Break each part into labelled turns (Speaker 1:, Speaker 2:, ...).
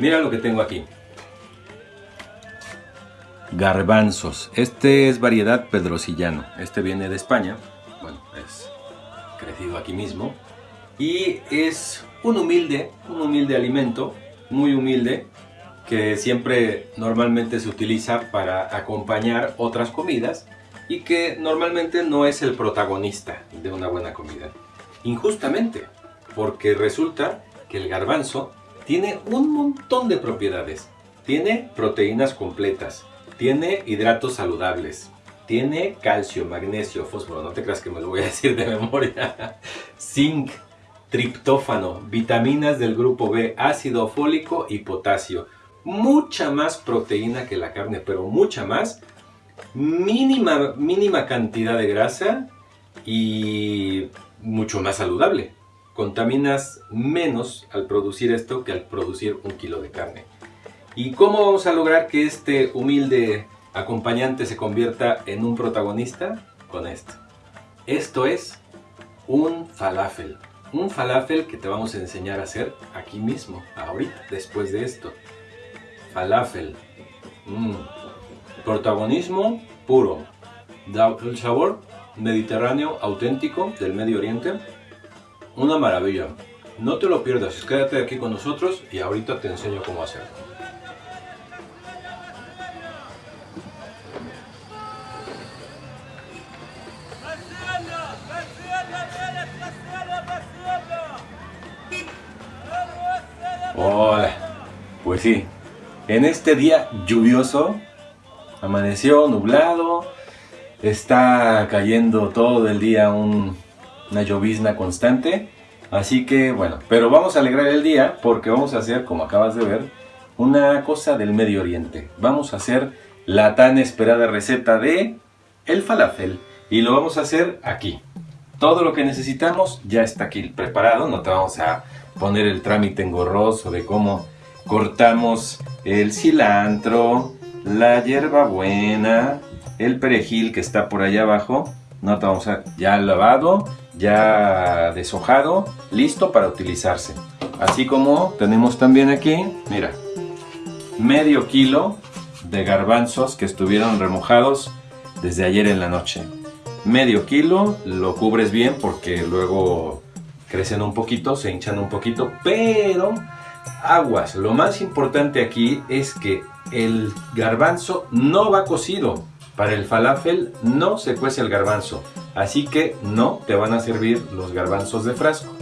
Speaker 1: Mira lo que tengo aquí. Garbanzos. Este es variedad pedrosillano. Este viene de España. Bueno, es crecido aquí mismo. Y es un humilde, un humilde alimento, muy humilde, que siempre normalmente se utiliza para acompañar otras comidas y que normalmente no es el protagonista de una buena comida. Injustamente, porque resulta que el garbanzo tiene un montón de propiedades. Tiene proteínas completas, tiene hidratos saludables, tiene calcio, magnesio, fósforo, no te creas que me lo voy a decir de memoria, zinc, triptófano, vitaminas del grupo B, ácido fólico y potasio. Mucha más proteína que la carne, pero mucha más. Mínima, mínima cantidad de grasa y mucho más saludable. Contaminas menos al producir esto que al producir un kilo de carne. ¿Y cómo vamos a lograr que este humilde acompañante se convierta en un protagonista? Con esto. Esto es un falafel. Un falafel que te vamos a enseñar a hacer aquí mismo, ahorita, después de esto. Falafel. Mm. Protagonismo puro. El sabor mediterráneo auténtico del Medio Oriente. Una maravilla. No te lo pierdas, quédate aquí con nosotros y ahorita te enseño cómo hacerlo. Hola, pues sí, en este día lluvioso, amaneció nublado, está cayendo todo el día una llovizna constante, así que bueno, pero vamos a alegrar el día porque vamos a hacer, como acabas de ver, una cosa del Medio Oriente. Vamos a hacer la tan esperada receta de el falafel y lo vamos a hacer aquí. Todo lo que necesitamos ya está aquí preparado, no te vamos a poner el trámite engorroso de cómo cortamos el cilantro, la hierbabuena, el perejil que está por allá abajo. No te vamos a ya lavado, ya deshojado, listo para utilizarse. Así como tenemos también aquí, mira, medio kilo de garbanzos que estuvieron remojados desde ayer en la noche. Medio kilo, lo cubres bien porque luego crecen un poquito, se hinchan un poquito, pero aguas, lo más importante aquí es que el garbanzo no va cocido. Para el falafel no se cuece el garbanzo, así que no te van a servir los garbanzos de frasco.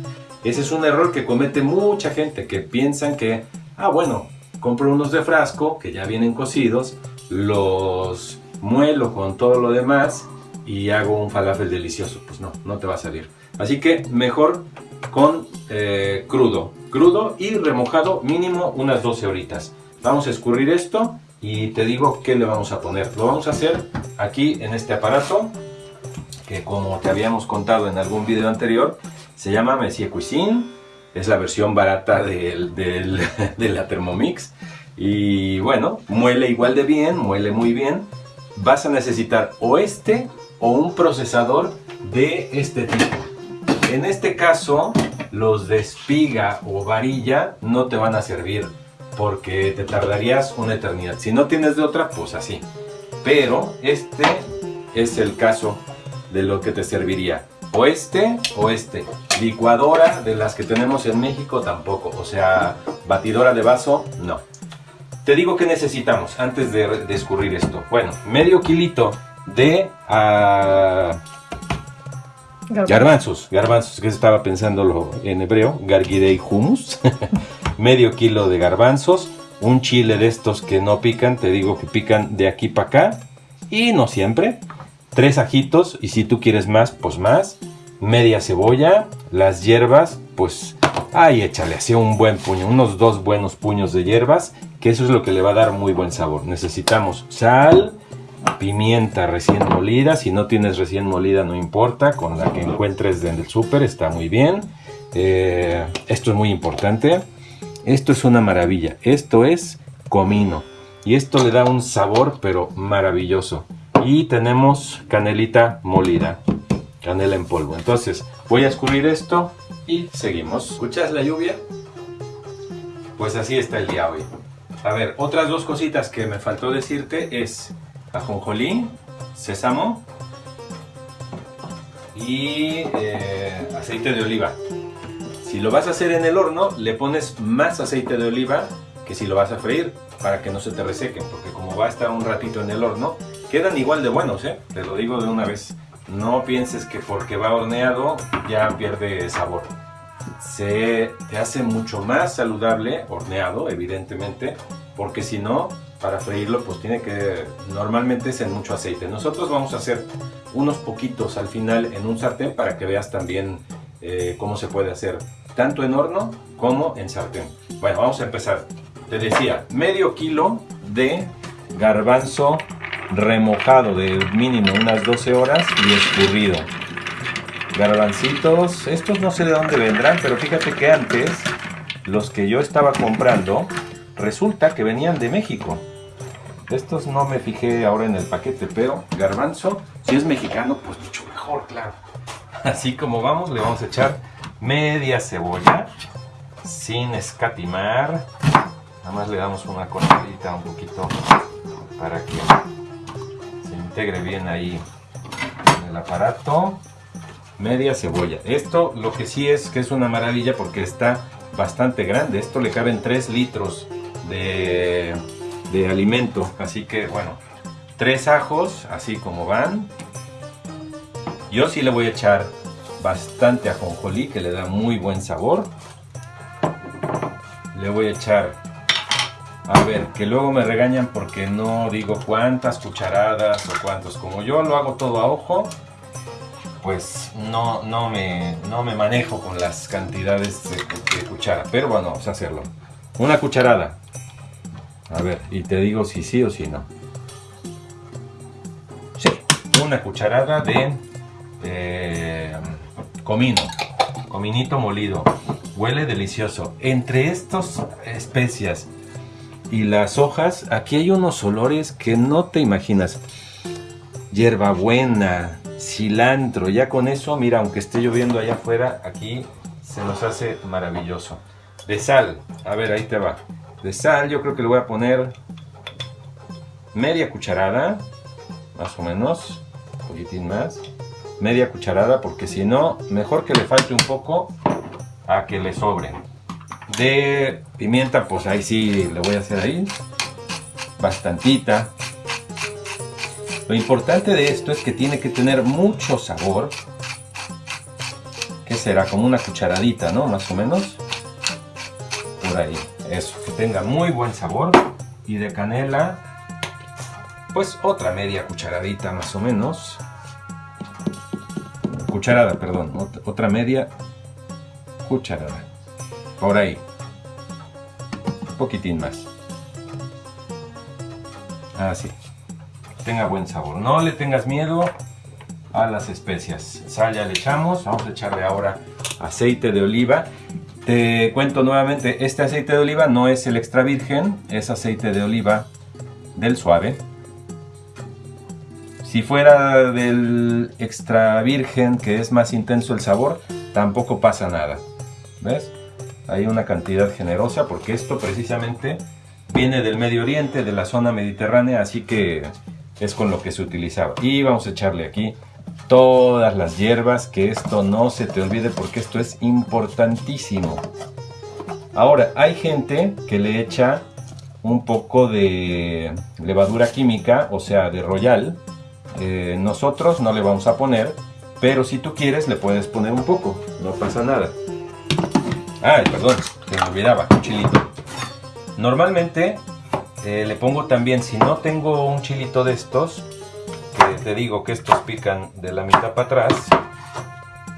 Speaker 1: Ese es un error que comete mucha gente, que piensan que, ah bueno, compro unos de frasco que ya vienen cocidos, los muelo con todo lo demás y hago un falafel delicioso. Pues no, no te va a salir. Así que mejor con eh, crudo. Crudo y remojado mínimo unas 12 horitas. Vamos a escurrir esto y te digo qué le vamos a poner. Lo vamos a hacer aquí en este aparato que como te habíamos contado en algún video anterior se llama Messier Cuisine. Es la versión barata del, de la Thermomix. Y bueno, muele igual de bien, muele muy bien. Vas a necesitar o este o un procesador de este tipo. En este caso, los de espiga o varilla no te van a servir porque te tardarías una eternidad. Si no tienes de otra, pues así. Pero este es el caso de lo que te serviría. O este o este. Licuadora de las que tenemos en México tampoco. O sea, batidora de vaso, no. Te digo que necesitamos antes de, descubrir esto. Bueno, medio kilito de... Uh, Garbanzos, garbanzos, que estaba pensándolo en hebreo, gargidei humus, medio kilo de garbanzos, un chile de estos que no pican, te digo que pican de aquí para acá, y no siempre, tres ajitos, y si tú quieres más, pues más, media cebolla, las hierbas, pues ahí échale así un buen puño, unos dos buenos puños de hierbas, que eso es lo que le va a dar muy buen sabor. Necesitamos sal, pimienta recién molida, si no tienes recién molida no importa, con la que encuentres en el súper está muy bien. Eh, esto es muy importante, esto es una maravilla, esto es comino y esto le da un sabor pero maravilloso. Y tenemos canelita molida, canela en polvo. Entonces voy a escurrir esto y seguimos. ¿Escuchas la lluvia? Pues así está el día hoy. A ver, otras dos cositas que me faltó decirte es ajonjolí, sésamo y eh, aceite de oliva. Si lo vas a hacer en el horno, le pones más aceite de oliva que si lo vas a freír para que no se te resequen, porque como va a estar un ratito en el horno, quedan igual de buenos, ¿eh? Te lo digo de una vez. No pienses que porque va horneado ya pierde sabor. Se te hace mucho más saludable horneado, evidentemente, porque si no, para freírlo pues tiene que, normalmente es mucho aceite. Nosotros vamos a hacer unos poquitos al final en un sartén para que veas también eh, cómo se puede hacer, tanto en horno como en sartén. Bueno, vamos a empezar. Te decía, medio kilo de garbanzo remojado de mínimo unas 12 horas y escurrido. Garbancitos, estos no sé de dónde vendrán, pero fíjate que antes los que yo estaba comprando resulta que venían de México. Estos no me fijé ahora en el paquete, pero garbanzo, si es mexicano, pues mucho mejor, claro. Así como vamos, le vamos a echar media cebolla, sin escatimar. Nada más le damos una cortadita un poquito para que se integre bien ahí en el aparato. Media cebolla. Esto lo que sí es que es una maravilla porque está bastante grande. Esto le caben 3 litros de, de alimento. Así que bueno, tres ajos, así como van. Yo sí le voy a echar bastante ajonjolí, que le da muy buen sabor. Le voy a echar, a ver, que luego me regañan porque no digo cuántas cucharadas o cuántos. Como yo lo hago todo a ojo, pues no, no, me, no me manejo con las cantidades de, de cuchara. Pero bueno, vamos a hacerlo. Una cucharada. A ver, y te digo si sí o si no. Sí, una cucharada de eh, comino, cominito molido. Huele delicioso. Entre estas especias y las hojas, aquí hay unos olores que no te imaginas. Hierbabuena, cilantro, ya con eso, mira, aunque esté lloviendo allá afuera, aquí se nos hace maravilloso. De sal, a ver, ahí te va de sal, yo creo que le voy a poner media cucharada, más o menos, un poquitín más, media cucharada, porque si no, mejor que le falte un poco a que le sobre. De pimienta, pues ahí sí le voy a hacer ahí, bastantita. Lo importante de esto es que tiene que tener mucho sabor. que será? Como una cucharadita, ¿no? Más o menos. Por ahí eso, que tenga muy buen sabor. Y de canela, pues otra media cucharadita más o menos. Cucharada, perdón, otra media cucharada. Por ahí. Un poquitín más. Así. Tenga buen sabor. No le tengas miedo a las especias. Sal ya le echamos. Vamos a echarle ahora aceite de oliva. Te cuento nuevamente, este aceite de oliva no es el extra virgen, es aceite de oliva del suave. Si fuera del extra virgen, que es más intenso el sabor, tampoco pasa nada. ¿Ves? Hay una cantidad generosa porque esto precisamente viene del Medio Oriente, de la zona mediterránea, así que es con lo que se utilizaba. Y vamos a echarle aquí todas las hierbas, que esto no se te olvide porque esto es importantísimo. Ahora, hay gente que le echa un poco de levadura química, o sea, de royal. Eh, nosotros no le vamos a poner, pero si tú quieres le puedes poner un poco, no pasa nada. Ay, perdón, se me olvidaba, un chilito. Normalmente eh, le pongo también, si no tengo un chilito de estos, te digo que estos pican de la mitad para atrás,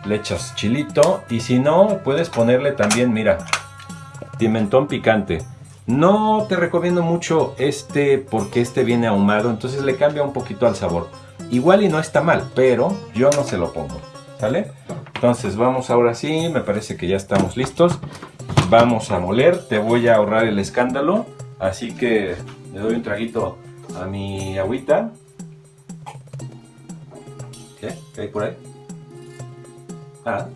Speaker 1: le echas chilito y si no, puedes ponerle también, mira, pimentón picante. No te recomiendo mucho este porque este viene ahumado, entonces le cambia un poquito al sabor. Igual y no está mal, pero yo no se lo pongo, ¿sale? Entonces vamos ahora sí, me parece que ya estamos listos. Vamos a moler, te voy a ahorrar el escándalo, así que le doy un traguito a mi agüita. ¿Qué? ¿Qué hay por ahí? Ah.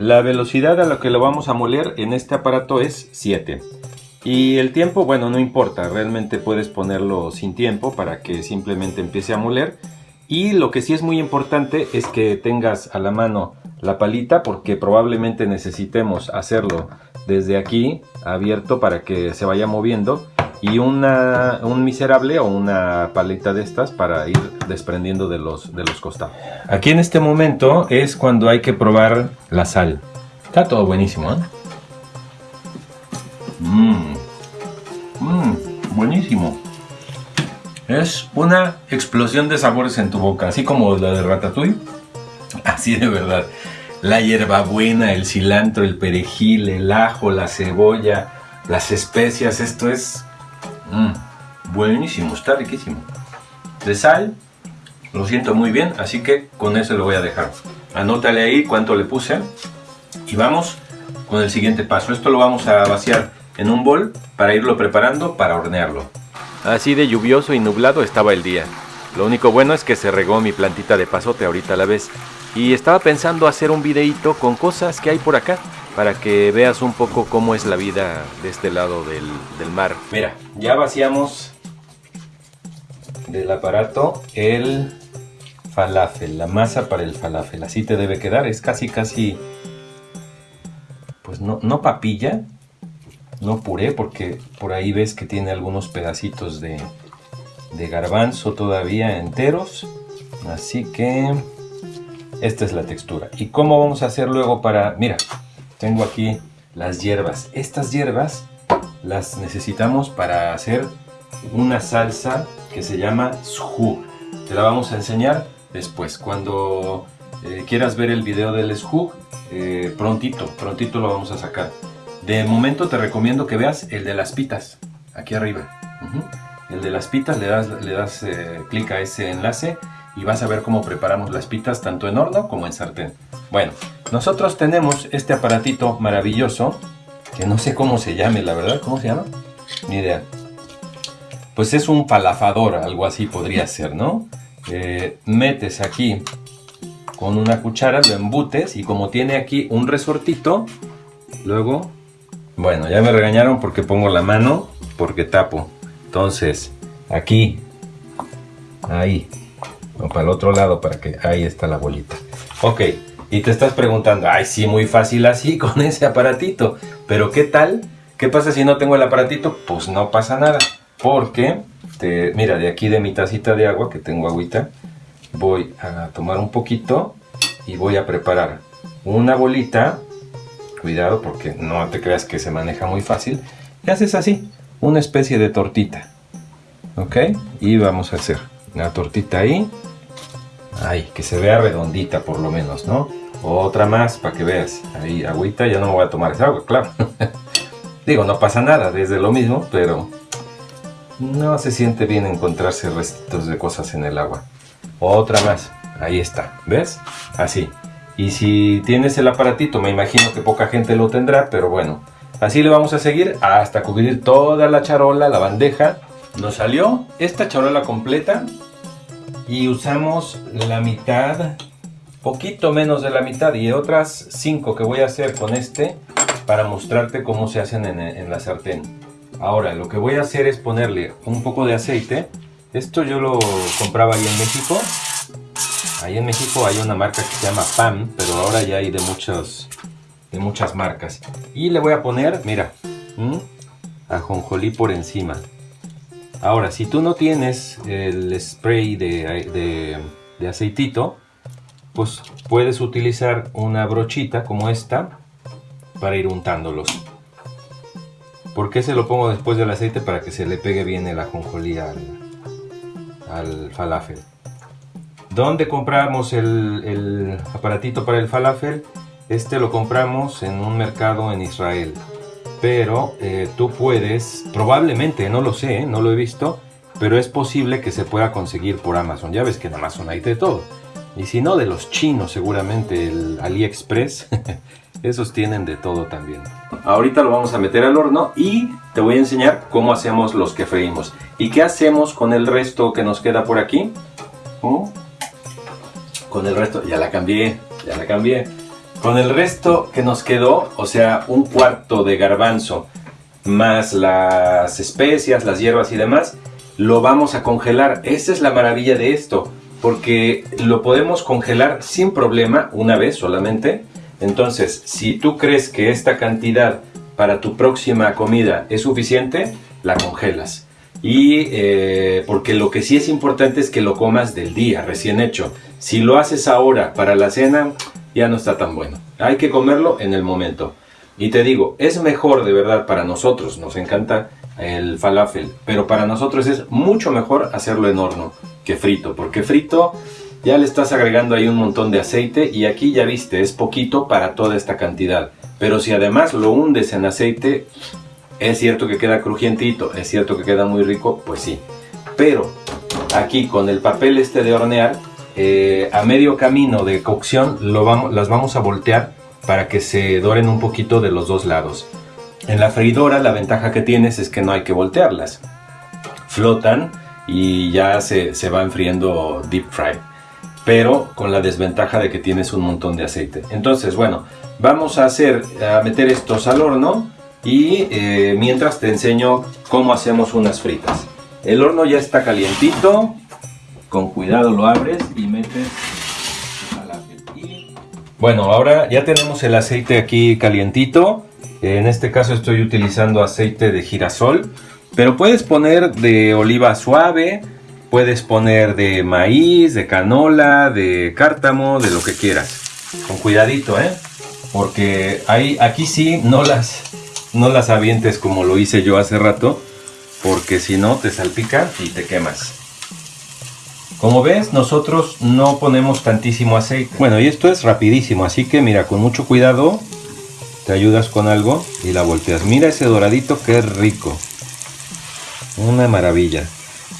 Speaker 1: La velocidad a la que lo vamos a moler en este aparato es 7. Y el tiempo, bueno, no importa, realmente puedes ponerlo sin tiempo para que simplemente empiece a moler. Y lo que sí es muy importante es que tengas a la mano la palita porque probablemente necesitemos hacerlo desde aquí abierto para que se vaya moviendo y una, un miserable o una paleta de estas para ir desprendiendo de los, de los costados. Aquí en este momento es cuando hay que probar la sal. Está todo buenísimo, ¿eh? Mmm. Mmm. Buenísimo. Es una explosión de sabores en tu boca, así como la de Ratatouille. Así de verdad. La hierbabuena, el cilantro, el perejil, el ajo, la cebolla, las especias. Esto es mmm, buenísimo, está riquísimo. De sal, lo siento muy bien, así que con eso lo voy a dejar. Anótale ahí cuánto le puse. Y vamos con el siguiente paso. Esto lo vamos a vaciar en un bol para irlo preparando para hornearlo. Así de lluvioso y nublado estaba el día. Lo único bueno es que se regó mi plantita de pasote ahorita a la vez. Y estaba pensando hacer un videito con cosas que hay por acá para que veas un poco cómo es la vida de este lado del, del mar. Mira, ya vaciamos del aparato el falafel, la masa para el falafel. Así te debe quedar, es casi casi, pues no, no papilla, no puré, porque por ahí ves que tiene algunos pedacitos de, garbanzo todavía enteros. Así que esta es la textura. ¿Y cómo vamos a hacer luego para...? Mira, tengo aquí las hierbas. Estas hierbas las necesitamos para hacer una salsa que se llama shu. Te la vamos a enseñar después. Cuando eh, quieras ver el video del shu, eh, prontito, prontito lo vamos a sacar. De momento te recomiendo que veas el de las pitas, aquí arriba. El de las pitas, le das, le das eh, clic a ese enlace y vas a ver cómo preparamos las pitas tanto en horno como en sartén. Bueno, nosotros tenemos este aparatito maravilloso, que no sé cómo se llame, la verdad, ¿cómo se llama? Ni idea. Pues es un palafador, algo así podría ser, ¿no? Eh, metes aquí con una cuchara, lo embutes y como tiene aquí un resortito, luego, bueno, ya me regañaron porque pongo la mano, porque tapo. Entonces, aquí, ahí, o para el otro lado, para que ahí está la bolita. Ok, y te estás preguntando, ay, sí, muy fácil así con ese aparatito. Pero ¿qué tal? ¿Qué pasa si no tengo el aparatito? Pues no pasa nada. Porque, te, mira, de aquí de mi tacita de agua, que tengo agüita, voy a tomar un poquito y voy a preparar una bolita. Cuidado porque no te creas que se maneja muy fácil. Y haces así, una especie de tortita. ¿Ok? Y vamos a hacer una tortita ahí. Ay, que se vea redondita por lo menos, ¿no? Otra más para que veas. Ahí, agüita, ya no me voy a tomar esa agua, claro. Digo, no pasa nada, desde lo mismo, pero no se siente bien encontrarse restitos de cosas en el agua. Otra más, ahí está, ¿ves? Así. Y si tienes el aparatito, me imagino que poca gente lo tendrá, pero bueno. Así le vamos a seguir hasta cubrir toda la charola, la bandeja. Nos salió esta charola completa y usamos la mitad, poquito menos de la mitad y otras 5 que voy a hacer con este para mostrarte cómo se hacen en, en, la sartén. Ahora lo que voy a hacer es ponerle un poco de aceite. Esto yo lo compraba ahí en México. Ahí en México hay una marca que se llama PAM, pero ahora ya hay de, muchos, de muchas marcas. Y le voy a poner, mira, ajonjolí por encima. Ahora, si tú no tienes el spray de, de, aceitito, pues puedes utilizar una brochita como esta para ir untándolos. ¿Por qué se lo pongo después del aceite? Para que se le pegue bien el ajonjolí al, al falafel. ¿Dónde compramos el, el, aparatito para el falafel? Este lo compramos en un mercado en Israel pero eh, tú puedes, probablemente, no lo sé, ¿eh? no lo he visto, pero es posible que se pueda conseguir por Amazon. Ya ves que en Amazon hay de todo. Y si no, de los chinos seguramente, el AliExpress, esos tienen de todo también. Ahorita lo vamos a meter al horno y te voy a enseñar cómo hacemos los que freímos. ¿Y qué hacemos con el resto que nos queda por aquí? Con el resto, ya la cambié, ya la cambié. Con el resto que nos quedó, o sea, un cuarto de garbanzo más las especias, las hierbas y demás, lo vamos a congelar. Esa es la maravilla de esto, porque lo podemos congelar sin problema una vez solamente. Entonces, si tú crees que esta cantidad para tu próxima comida es suficiente, la congelas. Y eh, porque lo que sí es importante es que lo comas del día, recién hecho. Si lo haces ahora para la cena, ya no está tan bueno. Hay que comerlo en el momento. Y te digo, es mejor de verdad para nosotros, nos encanta el falafel, pero para nosotros es mucho mejor hacerlo en horno que frito, porque frito ya le estás agregando ahí un montón de aceite y aquí ya viste, es poquito para toda esta cantidad. Pero si además lo hundes en aceite, es cierto que queda crujientito, es cierto que queda muy rico, pues sí. Pero aquí con el papel este de hornear, eh, a medio camino de cocción lo vamos, las vamos a voltear para que se doren un poquito de los dos lados. En la freidora la ventaja que tienes es que no hay que voltearlas. Flotan y ya se, se va enfriando deep fry. Pero con la desventaja de que tienes un montón de aceite. Entonces, bueno, vamos a hacer, a meter estos al horno y eh, mientras te enseño cómo hacemos unas fritas. El horno ya está calientito, con cuidado lo abres y metes bueno, ahora ya tenemos el aceite aquí calientito. En este caso estoy utilizando aceite de girasol. Pero puedes poner de oliva suave, puedes poner de maíz, de canola, de cártamo, de lo que quieras. Con cuidadito, ¿eh? Porque ahí, aquí sí no las, no las avientes como lo hice yo hace rato. Porque si no te salpica y te quemas. Como ves, nosotros no ponemos tantísimo aceite. Bueno, y esto es rapidísimo, así que mira, con mucho cuidado, te ayudas con algo y la volteas. Mira ese doradito, qué rico. Una maravilla.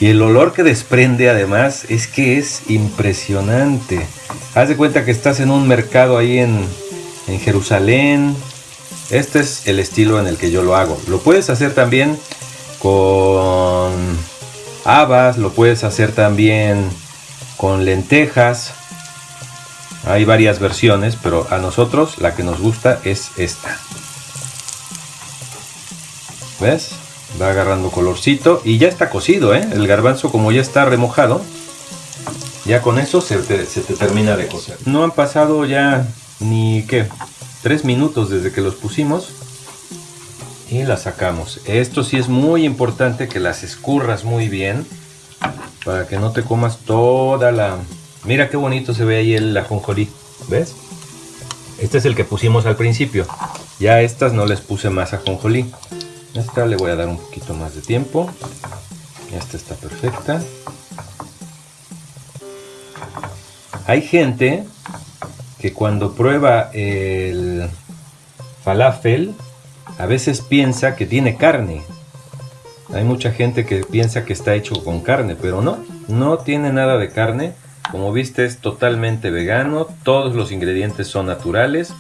Speaker 1: Y el olor que desprende además es que es impresionante. Haz de cuenta que estás en un mercado ahí en, en Jerusalén. Este es el estilo en el que yo lo hago. Lo puedes hacer también con habas, lo puedes hacer también con lentejas. Hay varias versiones, pero a nosotros la que nos gusta es esta. ¿Ves? Va agarrando colorcito y ya está cocido, ¿eh? El garbanzo como ya está remojado, ya con eso se te, se te termina de cocer. No han pasado ya ni, ¿qué? Tres minutos desde que los pusimos y las sacamos. Esto sí es muy importante que las escurras muy bien para que no te comas toda la... Mira qué bonito se ve ahí el ajonjolí, ¿ves? Este es el que pusimos al principio. Ya estas no les puse más ajonjolí. Esta le voy a dar un poquito más de tiempo. Esta está perfecta. Hay gente que cuando prueba el falafel a veces piensa que tiene carne. Hay mucha gente que piensa que está hecho con carne, pero no, no tiene nada de carne. Como viste es totalmente vegano, todos los ingredientes son naturales,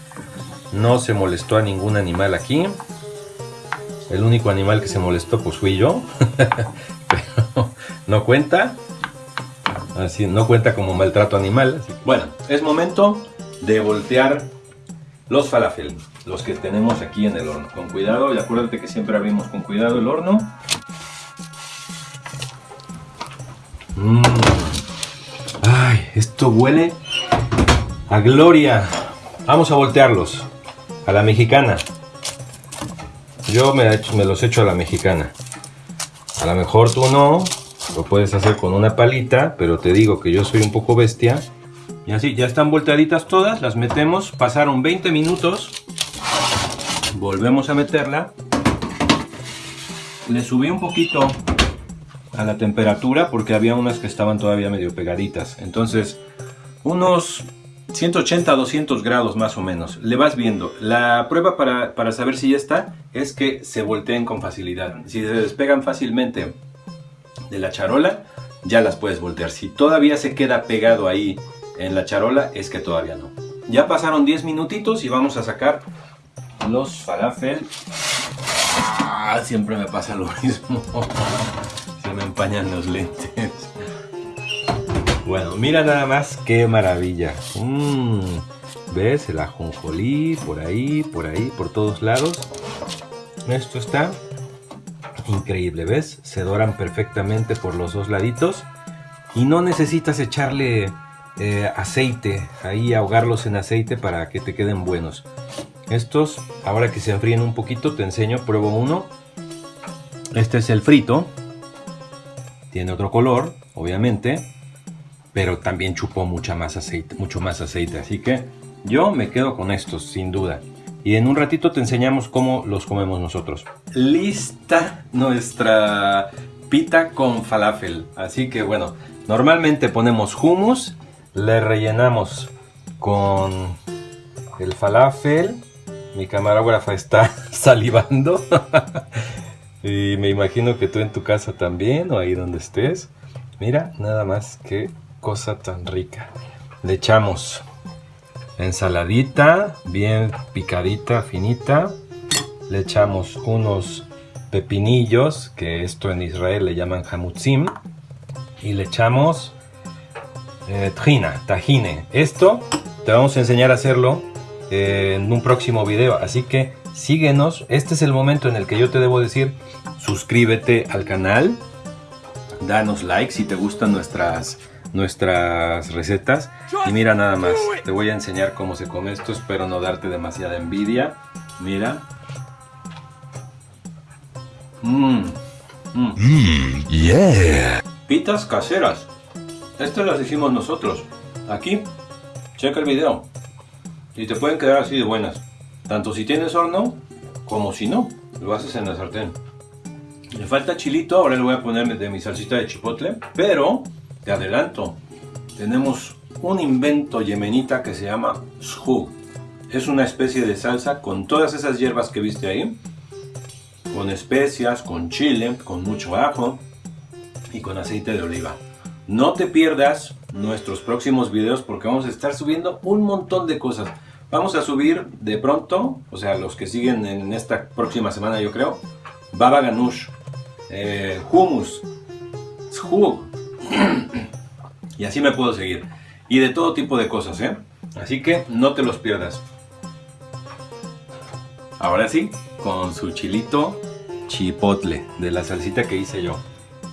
Speaker 1: no se molestó a ningún animal aquí. El único animal que se molestó pues fui yo, pero no cuenta, así no cuenta como maltrato animal. Bueno, es momento de voltear los falafel los que tenemos aquí en el horno. Con cuidado y acuérdate que siempre abrimos con cuidado el horno. Mm. Ay, esto huele a gloria. Vamos a voltearlos a la mexicana. Yo me, me los echo a la mexicana. A lo mejor tú no, lo puedes hacer con una palita, pero te digo que yo soy un poco bestia. Y así, ya están volteaditas todas, las metemos, pasaron 20 minutos. Volvemos a meterla. Le subí un poquito a la temperatura porque había unas que estaban todavía medio pegaditas. Entonces unos 180 200 grados más o menos. Le vas viendo. La prueba para, para saber si ya está es que se volteen con facilidad. Si se despegan fácilmente de la charola ya las puedes voltear. Si todavía se queda pegado ahí en la charola es que todavía no ya pasaron 10 minutitos y vamos a sacar los falafel. Ah, siempre me pasa lo mismo. Se me empañan los lentes. Bueno, mira nada más qué maravilla. Mm, ¿Ves? El ajonjolí por ahí, por ahí, por todos lados. Esto está increíble, ¿ves? Se doran perfectamente por los dos laditos y no necesitas echarle eh, aceite, ahí ahogarlos en aceite para que te queden buenos. Estos, ahora que se enfríen un poquito, te enseño, pruebo uno. Este es el frito, tiene otro color, obviamente, pero también chupó mucha más aceite, mucho más aceite, así que yo me quedo con estos, sin duda. Y en un ratito te enseñamos cómo los comemos nosotros. Lista nuestra pita con falafel. Así que bueno, normalmente ponemos hummus, le rellenamos con el falafel. Mi camarógrafa está salivando. y me imagino que tú en tu casa también o ahí donde estés. Mira, nada más que cosa tan rica. Le echamos ensaladita, bien picadita, finita. Le echamos unos pepinillos, que esto en Israel le llaman hamutzim. Y le echamos eh, trina, tajine. Esto te vamos a enseñar a hacerlo eh, en un próximo video. Así que síguenos. Este es el momento en el que yo te debo decir, suscríbete al canal. Danos like si te gustan nuestras nuestras recetas. Y mira nada más, te voy a enseñar cómo se come esto, espero no darte demasiada envidia. Mira. Mmm. Mmm. yeah. Pitas caseras. Estas las hicimos nosotros. Aquí. Checa el video. Y te pueden quedar así de buenas. Tanto si tienes horno, como si no. Lo haces en la sartén. Le falta chilito, ahora le voy a poner de mi salsita de chipotle. Pero te adelanto, tenemos un invento yemenita que se llama shug. Es una especie de salsa con todas esas hierbas que viste ahí, con especias, con chile, con mucho ajo y con aceite de oliva. No te pierdas nuestros próximos videos porque vamos a estar subiendo un montón de cosas. Vamos a subir de pronto, o sea, los que siguen en esta próxima semana yo creo, baba ganoush, eh, hummus, shug, y así me puedo seguir. Y de todo tipo de cosas, ¿eh? Así que no te los pierdas. Ahora sí, con su chilito chipotle de la salsita que hice yo.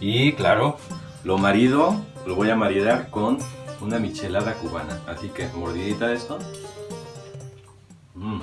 Speaker 1: Y claro, lo marido, lo voy a maridar con una michelada cubana. Así que mordidita de esto. Mm.